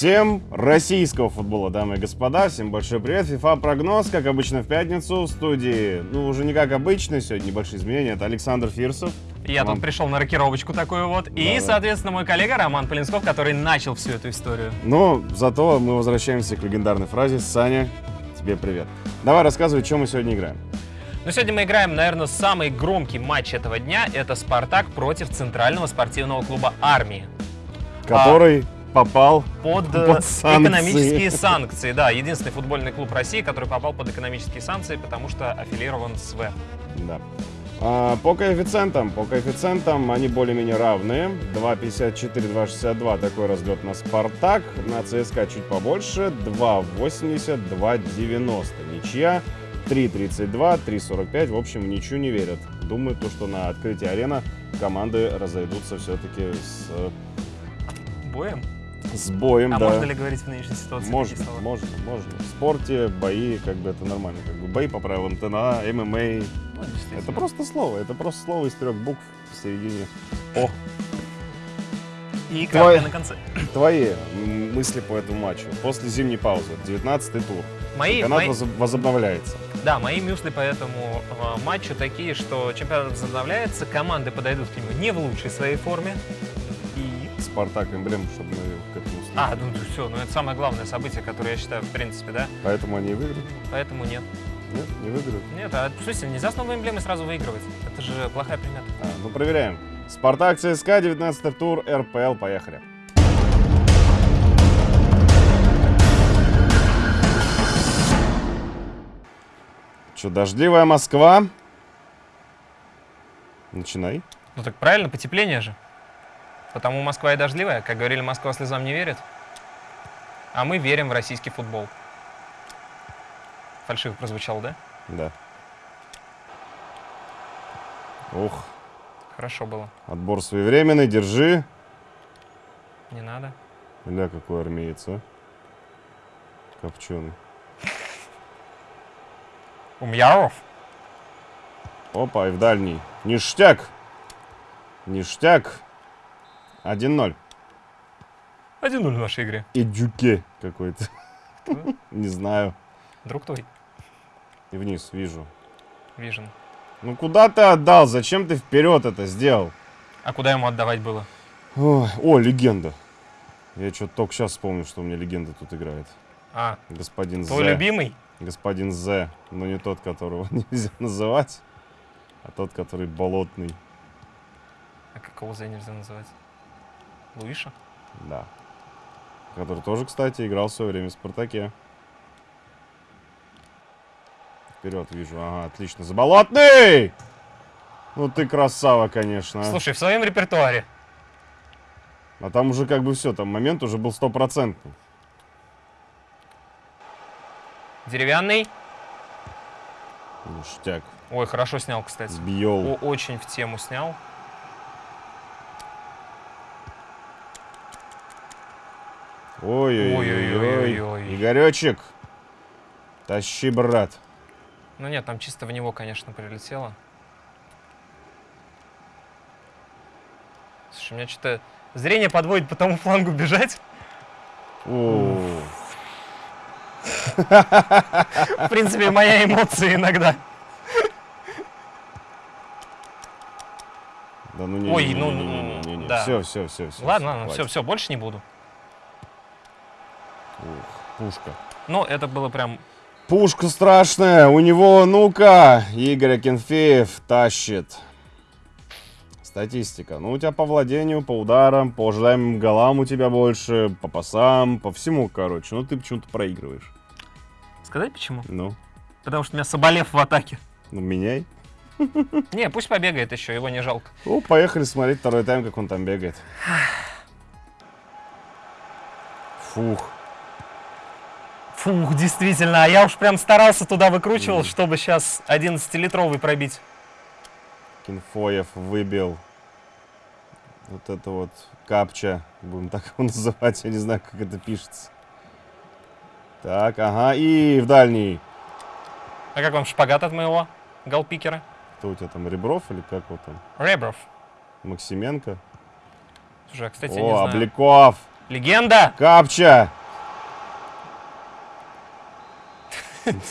Всем российского футбола, дамы и господа, всем большой привет. FIFA прогноз, как обычно в пятницу в студии. Ну, уже не как обычно, сегодня небольшие изменения. Это Александр Фирсов. Я тут пришел на рокировочку такую вот. И, Да-да. соответственно, мой коллега Роман Полинсков, который начал всю эту историю. Но зато мы возвращаемся к легендарной фразе «Саня, тебе привет». Давай рассказывай, чем мы сегодня играем. Но сегодня мы играем, наверное, самый громкий матч этого дня. Это «Спартак» против Центрального спортивного клуба «Армии». Который попал Под, э, Под санкции. экономические санкции. Да, единственный футбольный клуб России, который попал под экономические санкции, потому что аффилирован с В. Да. А, по коэффициентам, по коэффициентам они более-менее равные. 2,54, 2,62 такой разлет на Спартак. На ЦСКА чуть побольше. 2,80, 2,90. Ничья. 3,32, 3,45. В общем, в ничью не верят. Думаю, то, что на открытии арена команды разойдутся все-таки с, Боем? С боем. А да. можно ли говорить в нынешней ситуации Можно, можно, можно. В спорте бои, как бы это нормально. Как бы бои по правилам ТНА, ММА, Ну, это просто слово, это просто слово из трех букв в середине. О, И Твой- капля на конце. твои мысли по этому матчу. После зимней паузы, 19-й тур. Мои, Чемпионат мои- воз- возобновляется. Да, мои мюсли по этому э, матчу такие, что чемпионат возобновляется, команды подойдут к нему не в лучшей своей форме. Спартак эмблем, чтобы мы к этому. А, ну все, ну это самое главное событие, которое я считаю, в принципе, да, Поэтому они и выиграют. поэтому нет. Нет, не выиграют. Нет, а смысле, нельзя с новой эмблемой сразу выигрывать. Это же плохая примета. А, ну проверяем. Спартак ЦСКА, 19 тур, РПЛ, поехали. Че, дождливая Москва? Начинай. Ну так правильно, потепление же. Потому Москва и дождливая. Как говорили, Москва слезам не верит. А мы верим в российский футбол. Фальшиво прозвучало, да? Да. Ух, Хорошо было. отбор своевременный, держи. Не надо. Ля, какой армеец, а. Копченый. Умьяров. Опа, и в дальний. Ништяк! Ништяк. 1-0. 1-0 в нашей игре. И дюке какой-то. Кто? Не знаю. Друг твой. И вниз, вижу. Вижен. Ну куда ты отдал? Зачем ты вперед это сделал? А куда ему отдавать было? Ой, о, легенда. Я что-то только сейчас вспомнил, что у меня легенда тут играет. А, Господин твой З. любимый? Господин З. Но не тот, которого нельзя называть, а тот, который болотный. А какого за нельзя называть? Луиша? Да. Который тоже, кстати, играл в свое время в Спартаке. Вперед вижу. Ага, отлично. Заболотный! Ну ты красава, конечно. Слушай, в своем репертуаре. А там уже как бы все, там момент уже был стопроцентный. Деревянный. Ништяк. Ой, хорошо снял, кстати. Сбьел. О, очень в тему снял. Ой-ой-ой. Игоречек. Тащи, брат. Ну нет, там чисто в него, конечно, прилетело. Слушай, у меня что-то зрение подводит по тому флангу бежать. В принципе, моя эмоция иногда. Да ну не, Ой, не, ну, не, не, не, не, не. да. Все, все, все, все. Ладно, ладно, все, все, больше не буду. Пушка. Ну, это было прям... Пушка страшная, у него, ну-ка, Игорь Акинфеев тащит. Статистика. Ну, у тебя по владению, по ударам, по ожидаемым голам у тебя больше, по пасам, по всему, короче. Ну, ты почему-то проигрываешь. Сказать почему? Ну, Потому что у меня Соболев в атаке. ну, меняй. Не, пусть побегает еще, его не жалко. Ну, поехали смотреть второй тайм, как он там бегает. Фух. Фух, действительно, а я уж прям старался туда выкручивал, чтобы сейчас 11-литровый пробить. Кинфоев выбил. Вот это вот капча, будем так его называть, я не знаю, как это пишется. Так, ага, и в дальний. А как вам шпагат от моего голпикера? Кто у тебя там, Ребров или как вот там? Ребров. Максименко? Слушай, а, кстати, я не О, знаю. Обликов! Легенда! Капча!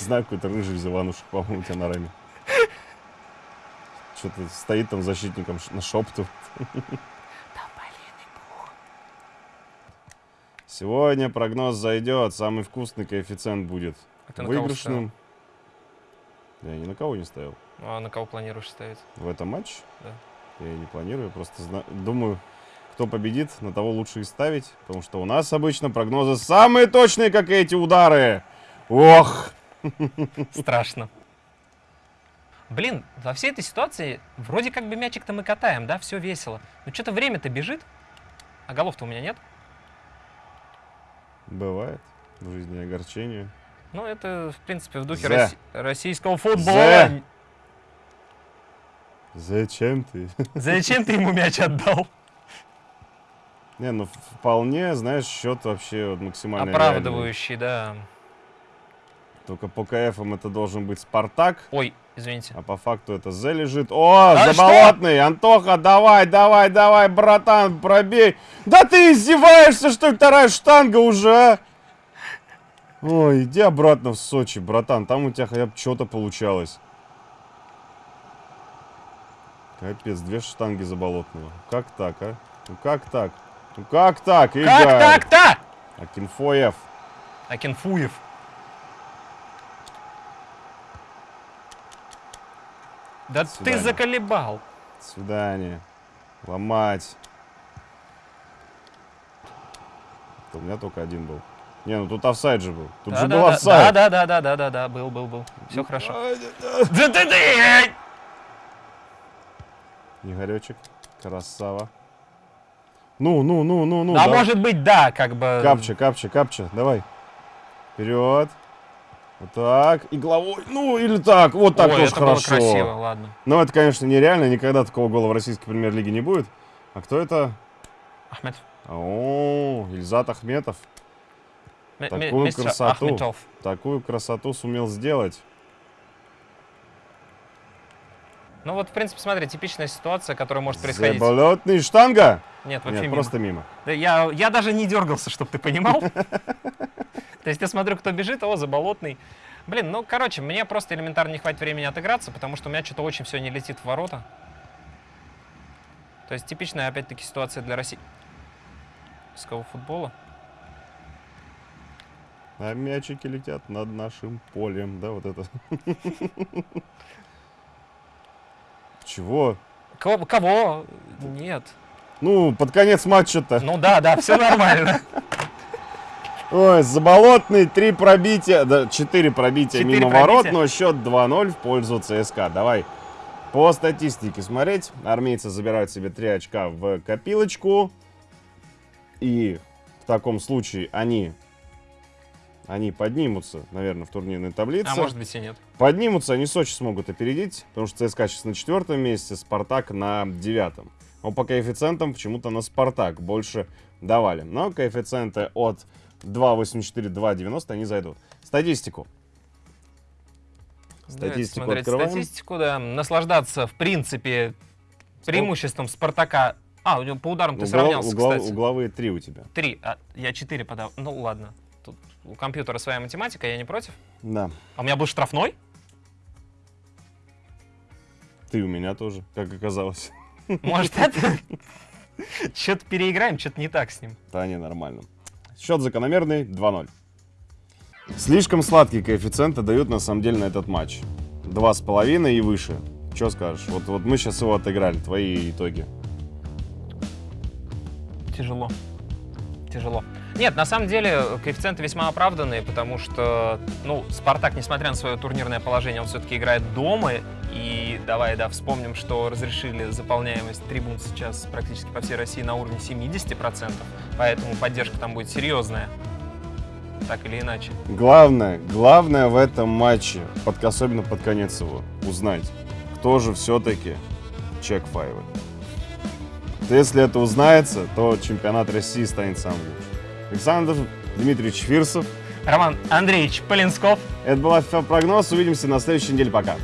Знаю, какой-то рыжий Зиванушек, по-моему, у тебя на раме. Что-то стоит там защитником на шепту. Сегодня прогноз зайдет, самый вкусный коэффициент будет. А ты на кого Выигрышным. Я ни на кого не ставил. ставил? А на кого планируешь ставить? В этом матче? Да. Я не планирую, просто зна- думаю, кто победит, на того лучше и ставить. Потому что у нас обычно прогнозы самые точные, как и эти удары. Ох! Страшно. Блин, во всей этой ситуации вроде как бы мячик-то мы катаем, да, все весело. Но что-то время-то бежит, а голов-то у меня нет. Бывает. В жизни огорчение. Ну, это, в принципе, в духе росси- российского футбола. Зе. Зачем ты? Зачем ты ему мяч отдал? Не, ну вполне, знаешь, счет вообще максимально реальный. Оправдывающий, да. Только по КФам это должен быть Спартак, Ой, извините. а по факту это Зе лежит. О, А заболотный! Антоха, давай, давай, давай, братан, пробей! Да ты издеваешься, что ли, вторая штанга уже, а? Ой, иди обратно в Сочи, братан, там у тебя хотя бы что-то получалось. Капец, две штанги заболотного. Как так, а? Ну как так? Ну как так, Игорь? Как так-то? Акинфоев. Акинфуев. Да До ты заколебал. До свидания. Ломать. Это у меня только один был. Не, ну тут офсайд же был. Тут да, же да, был офсайд. Да, да, да, да, да, да, был, был, был. Все хорошо. Да, да. Да ты ты! Игоречек. Красава. Ну, ну, ну, ну, ну. А давай. может быть, да, как бы. Капча, капча, капча. Давай. Вперед. Вот так. И головой. Ну, или так. Вот так Ой, тоже это было хорошо. красиво, ладно. Но это, конечно, нереально. Никогда такого гола в российской премьер-лиге не будет. А кто это? Ахмед. О, Ильзат Ахметов. М- Такую мистер красоту. Ахметов. Такую красоту сумел сделать. Ну вот, в принципе, смотри, типичная ситуация, которая может происходить. Заболотный штанга? Нет, вообще Нет, мимо. просто мимо. Да я, я даже не дергался, чтобы ты понимал. То есть я смотрю, кто бежит, о, заболотный. Блин, ну, короче, мне просто элементарно не хватит времени отыграться, потому что у меня что-то очень все не летит в ворота. То есть типичная, опять-таки, ситуация для российского футбола. А мячики летят над нашим полем. Да, вот это. Чего? Кого? кого? Нет. Ну, под конец матча-то. Ну да, да, все нормально. Ой, заболотный, три пробития, да, четыре пробития Четыре мимо пробития. ворот, но счет 2-0 в пользу ЦСКА. Давай по статистике смотреть. Армейцы забирают себе 3 очка в копилочку. И в таком случае они, они поднимутся, наверное, в турнирной таблице. А может быть и нет. Поднимутся, они Сочи смогут опередить, потому что ЦСКА сейчас на четвертом месте, Спартак на девятом. Но по коэффициентам почему-то на Спартак больше давали. Но коэффициенты от 2.84, 2.90 они зайдут. Статистику. Давайте Статистику смотреть открываем. статистику, да. Наслаждаться, в принципе, преимуществом Спартака. А, у него по ударам ты Угол- сравнялся, угол- кстати. Угловые три у тебя. Три. А, я четыре подал. Ну ладно. Тут у компьютера своя математика, я не против. Да. А у меня был штрафной? Ты у меня тоже, как оказалось. Может, это? Что-то переиграем, что-то не так с ним. Да, не, нормально. Счет закономерный 2-0. Слишком сладкие коэффициенты дают на самом деле на этот матч. Два с половиной и выше. Что скажешь? Вот, вот мы сейчас его отыграли. Твои итоги. Тяжело. Тяжело. Нет, на самом деле коэффициенты весьма оправданные, потому что, ну, Спартак, несмотря на свое турнирное положение, он все-таки играет дома. И давай, да, вспомним, что разрешили заполняемость трибун сейчас практически по всей России на уровне 70%. Поэтому поддержка там будет серьезная. Так или иначе. Главное, главное в этом матче, под, особенно под конец его, узнать, кто же все-таки чек файвы. Если это узнается, то чемпионат России станет самым лучшим. Александр Дмитриевич Фирсов. Роман Андреевич Полинсков. Это был прогноз. Увидимся на следующей неделе. Пока.